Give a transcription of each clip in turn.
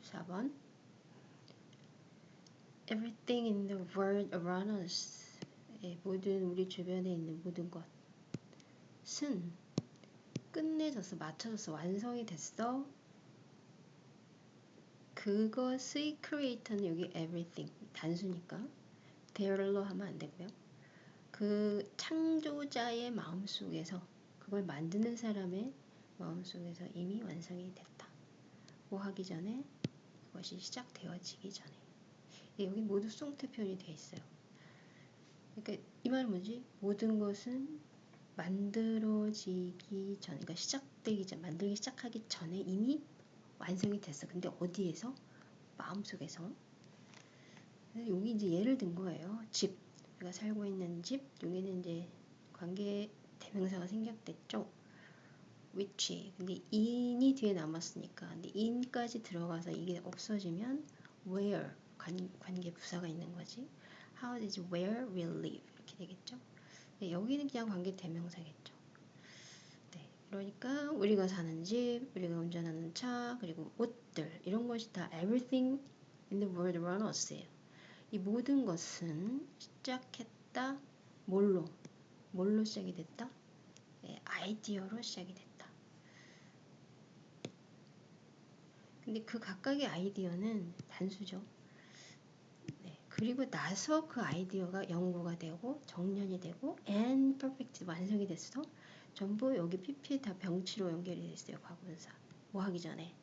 34번 Everything in the world around us 예, 모든 우리 주변에 있는 모든 것 은 끝내졌어, 맞춰졌어, 완성이 됐어. 그것의 creator는 여기 everything 단수니까 there로 하면 안 되고요. 그 창조자의 마음속에서 그걸 만드는 사람의 마음속에서 이미 완성이 됐다. 뭐 하기 전에 그 것이 시작되어지기 전에 예, 여기 모두 송태 표현이 되어 있어요. 그러니까 이 말은 뭐지? 모든 것은 만들어지기 전, 그러니까 시작되기 전, 만들기 시작하기 전에 이미 완성이 됐어. 근데 어디에서? 마음속에서. 여기 이제 예를 든 거예요. 집. 우리가 살고 있는 집. 여기는 이제 관계 대명사가 생략됐죠. Which. 근데 in이 뒤에 남았으니까. 근데 in까지 들어가서 이게 없어지면 where. 관, 관계 부사가 있는 거지. How did where will live. 이렇게 되겠죠. 네, 여기는 그냥 관계 대명사겠죠. 네, 그러니까 우리가 사는 집, 우리가 운전하는 차, 그리고 옷들 이런 것이 다 everything in the world around us예요. 이 모든 것은 시작했다. 뭘로? 뭘로 시작이 됐다? 네, 아이디어로 시작이 됐다. 근데 그 각각의 아이디어는 단수죠. 그리고 나서 그 아이디어가 연구가 되고 정년이 되고 and perfect 완성이 됐어. 전부 여기 PP에 다 병치로 연결이 됐어요. 과거분사. 뭐 하기 전에.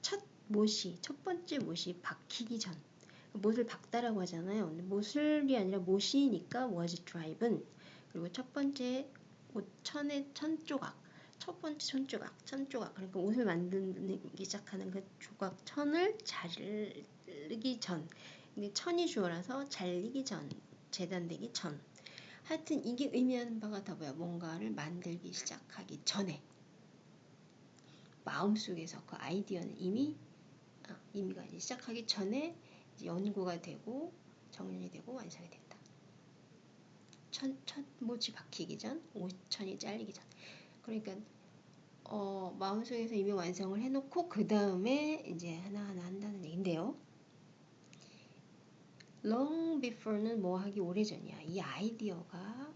첫 못이, 첫 번째 못이 박히기 전. 못을 박다라고 하잖아요. 못을이 아니라 못이니까 was driven. 그리고 첫 번째 옷 천의 천 조각. 첫 번째 천 조각, 천 조각. 그러니까 옷을 만들기 시작하는 그 조각 천을 자르기 전. 천이 주어라서 잘리기 전, 재단되기 전. 하여튼 이게 의미하는 바가 다 뭐야? 뭔가를 만들기 시작하기 전에 마음속에서 그 아이디어는 이미 아, 이미가 이제 시작하기 전에 이제 연구가 되고 정연이 되고 완성이 된다. 천, 첫 모치 박히기 전, 오천이 잘리기 전. 그러니까 어, 마음속에서 이미 완성을 해놓고 그 다음에 이제 하나하나 한다는 얘긴데요. long before는 뭐 하기 오래전이야. 이 아이디어가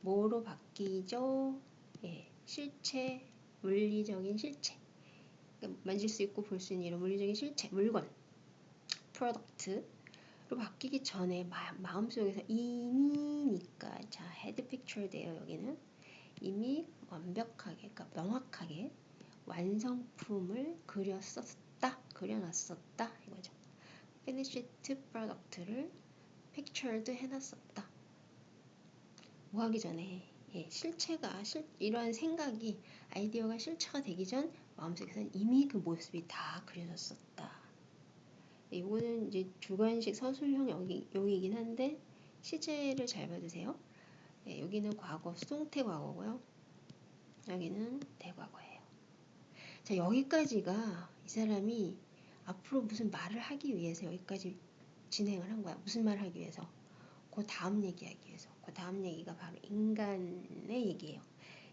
뭐로 바뀌죠? 예, 실체, 물리적인 실체. 그러니까 만질 수 있고 볼 수 있는 이런 물리적인 실체, 물건, product로 바뀌기 전에 마, 마음속에서 이미니까 자 had pictured예요 여기는 이미 완벽하게 그러니까 명확하게 완성품을 그렸었다 그려놨었다 이거죠. finished product를 pictured 해놨었다. 뭐 하기 전에 예, 실체가 실, 이러한 생각이 아이디어가 실체가 되기 전 마음속에서는 이미 그 모습이 다 그려졌었다. 이거는 이제 주관식 서술형 여기, 용이긴 한데 시제를 잘 받으세요. 예, 여기는 과거 수동태 과거고요. 여기는 대과거예요. 자 여기까지가 이 사람이 앞으로 무슨 말을 하기 위해서 여기까지 진행을 한 거야. 무슨 말을 하기 위해서? 그 다음 얘기하기 위해서. 그 다음 얘기가 바로 인간의 얘기예요.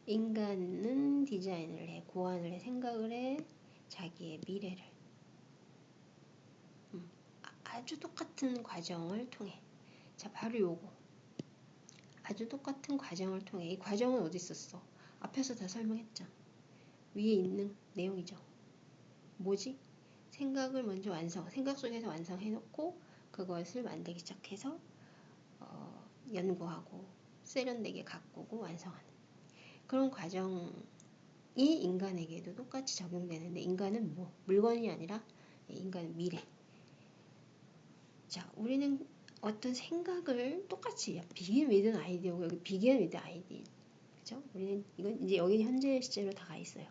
인간은 디자인을 해, 고안을 해, 생각을 해, 자기의 미래를. 음, 아주 똑같은 과정을 통해. 자, 바로 요거. 아주 똑같은 과정을 통해. 이 과정은 어디 있었어? 앞에서 다 설명했죠. 위에 있는 내용이죠. 뭐지? 생각을 먼저 완성, 생각 속에서 완성해놓고 그것을 만들기 시작해서 어, 연구하고 세련되게 가꾸고 완성하는 그런 과정이 인간에게도 똑같이 적용되는데 인간은 뭐 물건이 아니라 인간은 미래. 자, 우리는 어떤 생각을 똑같이 with an idea고 여기 begin with idea. 그죠? 우리는 이건 이제 여기 현재 시제로 다가 있어요.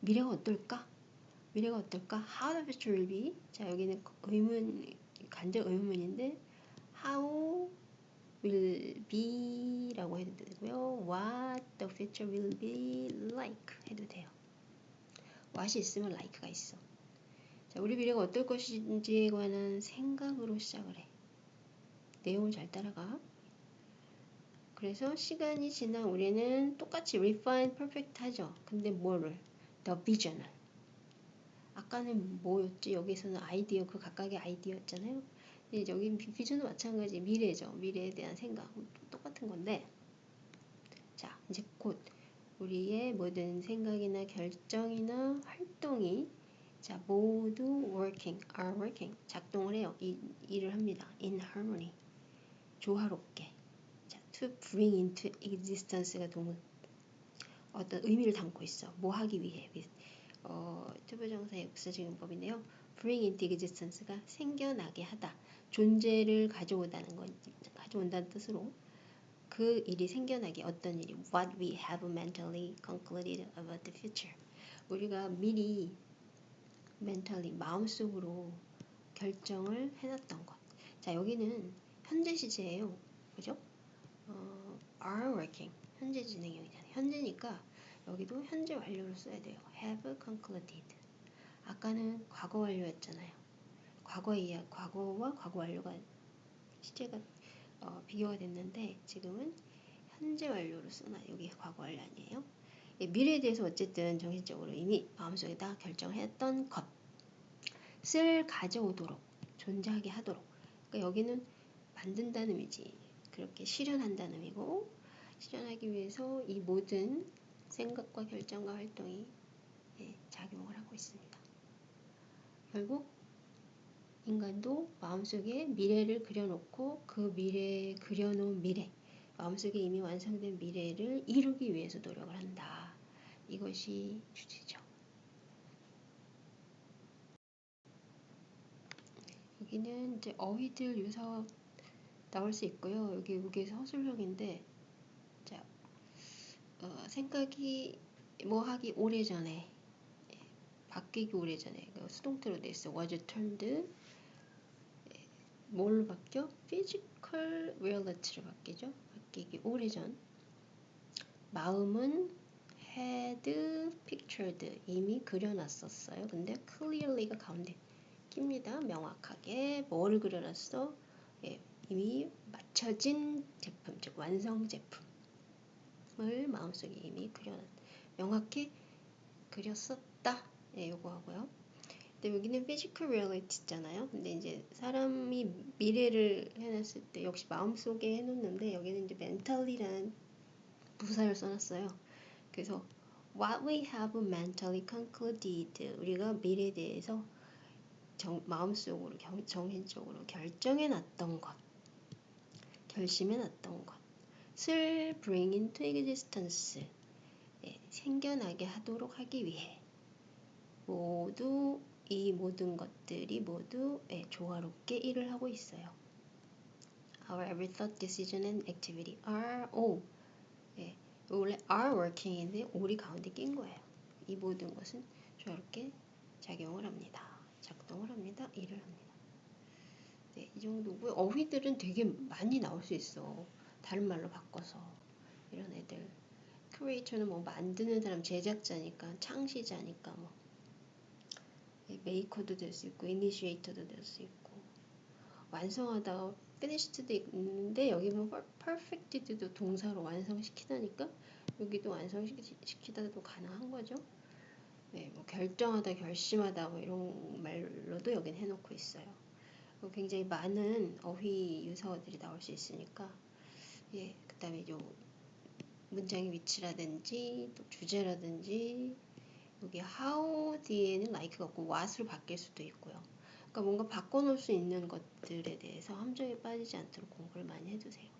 미래가 어떨까? 미래가 어떨까? How the future will be. 자, 여기는 의문, 간접 의문인데, how will be 라고 해도 되고요. What the future will be like 해도 돼요. what이 있으면 like가 있어. 자, 우리 미래가 어떨 것인지에 관한 생각으로 시작을 해. 내용을 잘 따라가. 그래서 시간이 지나 우리는 똑같이 refine, perfect 하죠. 근데 뭐를? the vision을. 아까는 뭐였지? 여기서는 아이디어 그 각각의 아이디어였잖아요. 근데 여기 비전도 마찬가지 미래죠. 미래에 대한 생각 똑같은 건데 자 이제 곧 우리의 모든 생각이나 결정이나 활동이 자 모두 working, are working 작동을 해요. 이, 일을 합니다. in harmony 조화롭게 자 to bring into existence가 동은 어떤 의미를 담고 있어. 뭐 하기 위해 어, 투부정사의 부사적 용법인데요. bring into existence가 생겨나게 하다. 존재를 가져오다는 건 가져온다는 뜻으로 그 일이 생겨나게 어떤 일이 what we have mentally concluded about the future 우리가 미리 mentally 마음속으로 결정을 해놨던 것. 자 여기는 현재 시제예요. 그죠? 어, are working 현재 진행형이잖아요. 현재니까 여기도 현재 완료를 써야 돼요. have concluded. 아까는 과거 완료였잖아요. 과거 이야 과거와 과거 완료가 시제가 어, 비교가 됐는데 지금은 현재 완료로 쓰나 여기 과거 완료 아니에요? 예, 미래에 대해서 어쨌든 정신적으로 이미 마음속에 다 결정했던 것을 가져오도록 존재하게 하도록 그러니까 여기는 만든다는 의미지 그렇게 실현한다는 의미고 실현하기 위해서 이 모든 생각과 결정과 활동이 예, 작용을 하고 있습니다. 결국 인간도 마음속에 미래를 그려놓고 그 미래에 그려놓은 미래, 마음속에 이미 완성된 미래를 이루기 위해서 노력을 한다. 이것이 주제죠. 여기는 이제 어휘들 유사 나올 수 있고요. 여기 여기에서 허술형인데, 자, 어, 생각이 뭐 하기 오래 전에 예, 바뀌기 오래 전에 그 수동태로 돼 있어. was turned 뭘로 바뀌어? physical reality로 바뀌죠. 바뀌기 오래전. 마음은 had pictured 이미 그려놨었어요. 근데 clearly가 가운데 낍니다. 명확하게 뭐를 그려놨어? 예, 이미 맞춰진 제품, 즉 완성 제품을 마음속에 이미 그려놨. 명확히 그렸었다. 예, 요거 하고요. 근데 여기는 physical reality 있잖아요. 근데 이제 사람이 미래를 해놨을 때 역시 마음속에 해놓는데 여기는 이제 mentally라는 부사를 써놨어요. 그래서 what we have mentally concluded 우리가 미래에 대해서 정, 마음속으로 경, 정신적으로 결정해 놨던 것, 결심해놨던 것 을 bring into existence 예, 생겨나게 하도록 하기 위해 모두 이 모든 것들이 모두 예, 조화롭게 일을 하고 있어요. Our every thought, decision and activity are all 예, 원래 are working인데 all이 가운데 낀 거예요. 이 모든 것은 조화롭게 작용을 합니다. 작동을 합니다. 일을 합니다. 네, 이 정도고요. 어휘들은 되게 많이 나올 수 있어. 다른 말로 바꿔서 이런 애들. 크리에이터는 뭐 만드는 사람 제작자니까 창시자니까 뭐 메이커도 될 수 있고 이니시에이터도 될 수 있고 완성하다 finished도 있는데 여기 보면 perfected도 동사로 완성시키다니까 여기도 완성시키다도 가능한 거죠. 네, 뭐 결정하다, 결심하다 뭐 이런 말로도 여긴 해놓고 있어요. 굉장히 많은 어휘 유사어들이 나올 수 있으니까 예, 그 다음에 요 문장의 위치라든지 또 주제라든지 여기 how 뒤에는 like가 없고 what으로 바뀔 수도 있고요. 그러니까 뭔가 바꿔놓을 수 있는 것들에 대해서 함정에 빠지지 않도록 공부를 많이 해두세요.